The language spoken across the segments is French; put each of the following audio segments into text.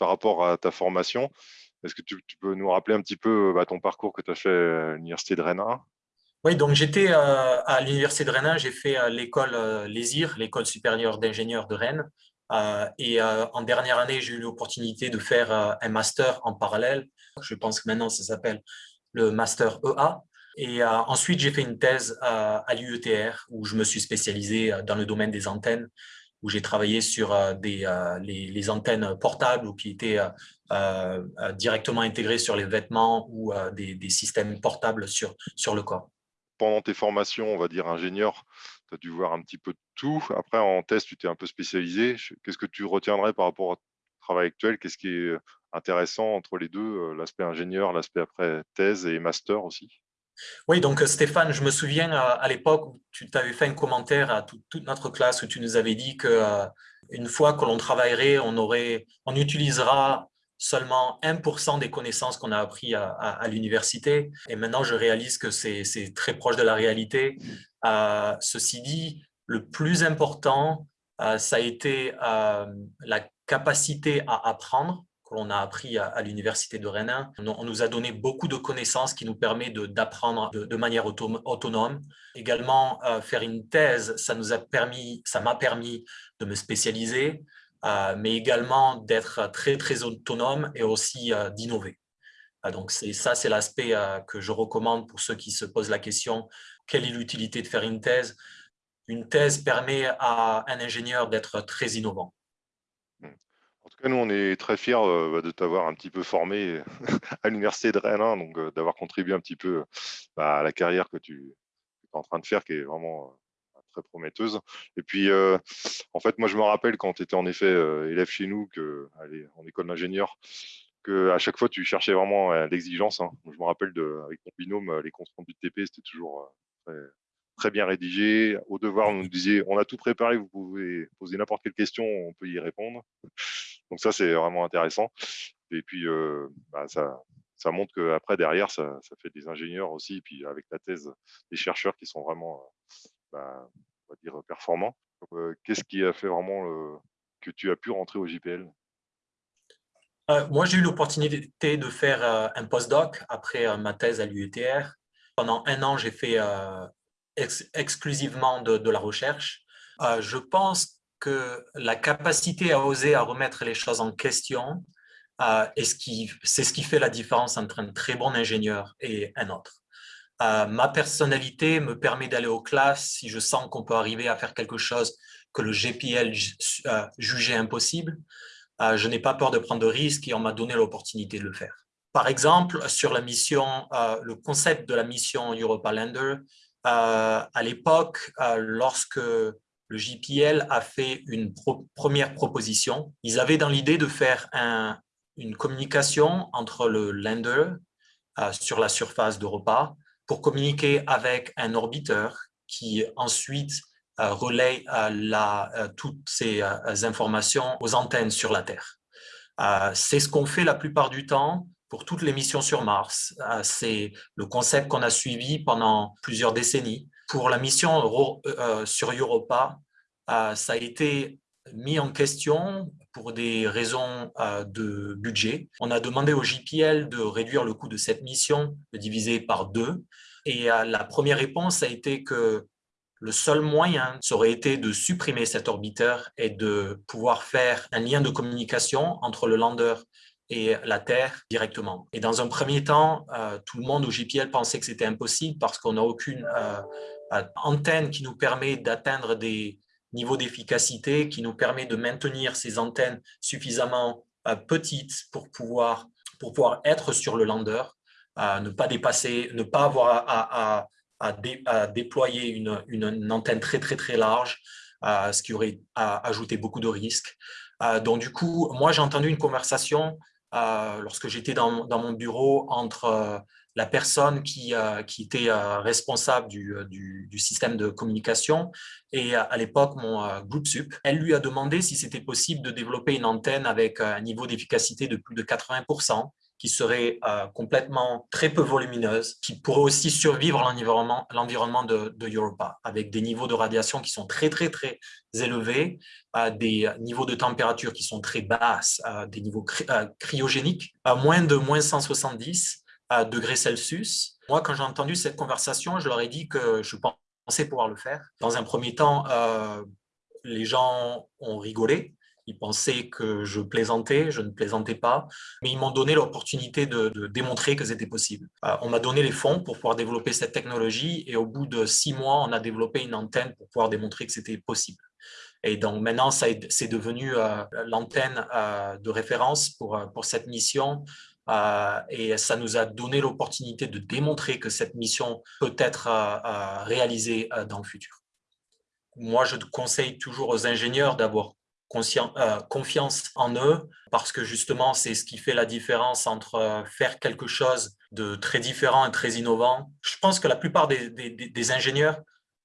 par rapport à ta formation. Est-ce que tu, peux nous rappeler un petit peu bah, ton parcours que tu as fait à l'Université de Rennes Oui, donc j'étais à l'Université de Rennes, j'ai fait l'école LESIR, l'école supérieure d'ingénieurs de Rennes. et en dernière année, j'ai eu l'opportunité de faire un master en parallèle. Je pense que maintenant, ça s'appelle le master EA. Et ensuite, j'ai fait une thèse à l'UETR où je me suis spécialisé dans le domaine des antennes où j'ai travaillé sur euh, des, euh, les, antennes portables ou qui étaient euh, directement intégrées sur les vêtements ou des, systèmes portables sur, sur le corps. Pendant tes formations, on va dire ingénieur, tu as dû voir un petit peu de tout. Après, en test, tu t'es un peu spécialisé. Qu'est-ce que tu retiendrais par rapport ton travail actuel? Qu'est-ce qui est intéressant entre les deux, l'aspect ingénieur, l'aspect après thèse et master aussi? Oui, donc Stéphane, je me souviens à, l'époque où tu t'avais fait un commentaire à toute notre classe où tu nous avais dit qu'une fois que l'on travaillerait, on, aurait, on utilisera seulement 1% des connaissances qu'on a appris à, l'université. Et maintenant, je réalise que c'est très proche de la réalité. Euh, ceci dit, le plus important, euh, ça a été euh, la capacité à apprendre qu'on a appris à, l'université de Rennes. On, nous a donné beaucoup de connaissances qui nous permettent d'apprendre de, manière autonome. Également, euh, faire une thèse, ça nous a permis, ça m'a permis de me spécialiser, euh, mais également d'être très, très autonome et aussi euh, d'innover. donc, ça, c'est l'aspect que je recommande pour ceux qui se posent la question, quelle est l'utilité de faire une thèse? Une thèse permet à un ingénieur d'être très innovant. Nous, on est très fiers euh, bah, de t'avoir un petit peu formé à l'Université de Rennes, hein, donc euh, d'avoir contribué un petit peu bah, à la carrière que tu es en train de faire, qui est vraiment euh, très prometteuse. Et puis, en fait, moi, je me rappelle quand tu étais en effet élève chez nous, que, allez, en école d'ingénieur, qu'à chaque fois, tu cherchais vraiment l'exigence. Hein. Je me rappelle de, avec ton binôme, les comptes du TP, c'était toujours très, très bien rédigé. Au devoir, nous disait, on a tout préparé, vous pouvez poser n'importe quelle question, on peut y répondre. Donc ça, c'est vraiment intéressant. Et puis, euh, bah, ça, ça montre qu'après, derrière, ça, ça, fait des ingénieurs aussi, et puis avec la thèse, des chercheurs qui sont vraiment, bah, on va dire, performants. Euh, qu'est-ce qui a fait vraiment que tu as pu rentrer au JPL euh, Moi, j'ai eu l'opportunité de faire un postdoc après ma thèse à l'UETR. Pendant un an, j'ai fait exclusivement de, la recherche. Euh, je pense que la capacité à oser, à remettre les choses en question, euh, c'est ce, qui fait la différence entre un très bon ingénieur et un autre. Euh, ma personnalité me permet d'aller aux classes si je sens qu'on peut arriver à faire quelque chose que le GPL jugeait impossible. je n'ai pas peur de prendre de risques et on m'a donné l'opportunité de le faire. Par exemple, sur la mission, le concept de la mission Europa Lander, à l'époque, euh, lorsque le JPL a fait une première proposition, ils avaient dans l'idée de faire une communication entre le lander euh, sur la surface d'Europa pour communiquer avec un orbiteur qui ensuite relaie toutes ces informations aux antennes sur la Terre. C'est ce qu'on fait la plupart du temps pour toutes les missions sur Mars. Euh, c'est le concept qu'on a suivi pendant plusieurs décennies. Pour la mission euh, euh, sur Europa, ça a été mis en question pour des raisons de budget. On a demandé au JPL de réduire le coût de cette mission, de diviser par deux. Et la première réponse a été que le seul moyen ça aurait été de supprimer cet orbiteur et de pouvoir faire un lien de communication entre le lander et la Terre directement. Et dans un premier temps, euh, tout le monde au JPL pensait que c'était impossible parce qu'on n'a aucune euh, euh, antenne qui nous permet d'atteindre des niveaux d'efficacité, qui nous permet de maintenir ces antennes suffisamment petites pour pouvoir, pour pouvoir être sur le lander, ne pas dépasser, ne pas avoir à, déployer une, une, antenne très très très large, ce qui aurait ajouté beaucoup de risques. donc du coup, moi j'ai entendu une conversation lorsque j'étais dans, mon bureau entre euh, la personne qui, euh, était responsable du, du, système de communication et à l'époque mon groupe sup. Elle lui a demandé si c'était possible de développer une antenne avec un niveau d'efficacité de plus de 80% qui serait euh, complètement très peu volumineuse, qui pourrait aussi survivre l'environnement de, Europa, avec des niveaux de radiation qui sont très, très, très élevés, euh, des niveaux de température qui sont très basses, euh, des niveaux cryogéniques, à moins de moins 170 degrés Celsius. Moi, quand j'ai entendu cette conversation, je leur ai dit que je pensais pouvoir le faire. Dans un premier temps, les gens ont rigolé, ils pensaient que je plaisantais, je ne plaisantais pas, mais ils m'ont donné l'opportunité de, démontrer que c'était possible. Euh, on m'a donné les fonds pour pouvoir développer cette technologie et au bout de six mois, on a développé une antenne pour pouvoir démontrer que c'était possible. Et donc maintenant, c'est devenu euh, l'antenne euh, de référence pour, pour cette mission et ça nous a donné l'opportunité de démontrer que cette mission peut être réalisée dans le futur. Moi, je conseille toujours aux ingénieurs d'avoir euh, confiance en eux, parce que justement, c'est ce qui fait la différence entre euh, faire quelque chose de très différent et très innovant. Je pense que la plupart des, ingénieurs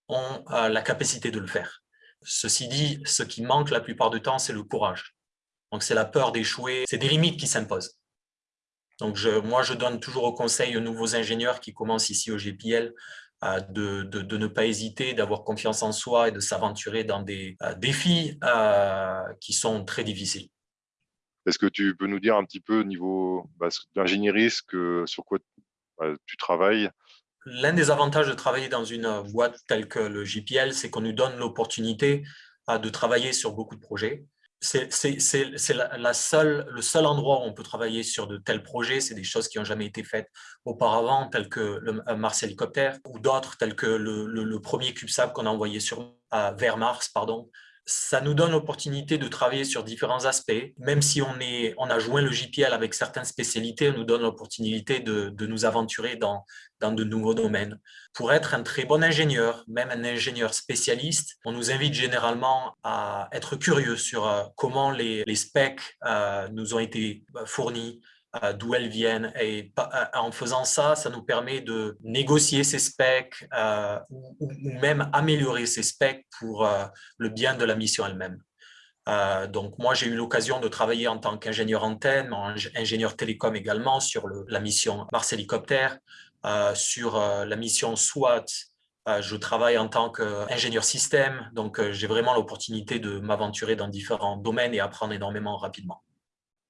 ont euh, la capacité de le faire. Ceci dit, ce qui manque la plupart du temps, c'est le courage. Donc, c'est la peur d'échouer, c'est des limites qui s'imposent. Donc, je, moi, je donne toujours au conseil aux nouveaux ingénieurs qui commencent ici au GPL de, ne pas hésiter, d'avoir confiance en soi et de s'aventurer dans des euh, défis euh, qui sont très difficiles. Est-ce que tu peux nous dire un petit peu au niveau bah, d'ingénierie sur quoi bah, tu travailles? L'un des avantages de travailler dans une boîte telle que le JPL, c'est qu'on nous donne l'opportunité euh, de travailler sur beaucoup de projets c'est le seul endroit où on peut travailler sur de tels projets. C'est des choses qui n'ont jamais été faites auparavant, telles que le Mars Hélicoptère, ou d'autres, tels que le, premier CubeSat qu'on a envoyé sur, vers Mars. Pardon ça nous donne l'opportunité de travailler sur différents aspects. Même si on, a joint le JPL avec certaines spécialités, on nous donne l'opportunité de, nous aventurer dans, de nouveaux domaines. Pour être un très bon ingénieur, même un ingénieur spécialiste, on nous invite généralement à être curieux sur euh, comment les, specs euh, nous ont été euh, fournis, d'où elles viennent. Et euh, en faisant ça, ça nous permet de négocier ces specs euh, ou, même améliorer ces specs pour le bien de la mission elle-même. donc moi, j'ai eu l'occasion de travailler en tant qu'ingénieur antenne, ingénieur télécom également sur la mission Mars Hélicoptère, sur la mission SWAT, je travaille en tant qu'ingénieur système, donc j'ai vraiment l'opportunité de m'aventurer dans différents domaines et apprendre énormément rapidement.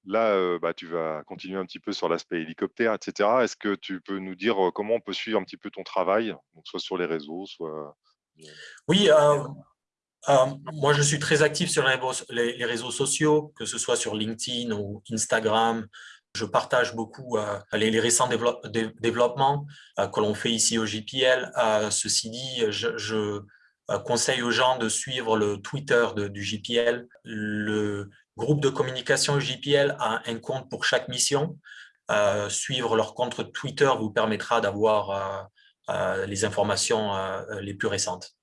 Là, bah, tu vas continuer un petit peu sur l'aspect hélicoptère, etc. Est-ce que tu peux nous dire comment on peut suivre un petit peu ton travail, donc soit sur les réseaux, soit… Oui, moi je suis très actif sur les, réseaux sociaux, que ce soit sur LinkedIn ou Instagram. Je partage beaucoup les, récents développements que l'on fait ici au JPL. ceci dit, je, conseille aux gens de suivre le Twitter du JPL, le groupe de communication JPL a un compte pour chaque mission. Euh, suivre leur compte Twitter vous permettra d'avoir euh, euh, les informations les plus récentes.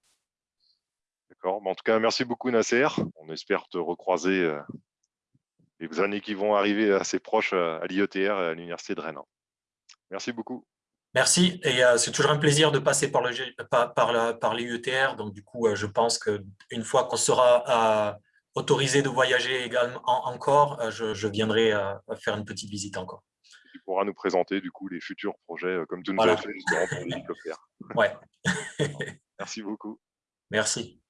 D'accord. En tout cas, merci beaucoup Nasser. On espère te recroiser les années qui vont arriver assez proches à l'IETR et à l'Université de Rennes. Merci beaucoup. Merci, et c'est toujours un plaisir de passer par, le, par, par, par l'IETR. Donc, du coup, je pense qu'une fois qu'on sera autorisé de voyager également encore, euh, je, viendrai euh, faire une petite visite encore. Tu pourras nous présenter du coup les futurs projets euh, comme tu nous as fait pour l'hélicoptère. Ouais. Merci beaucoup. Merci.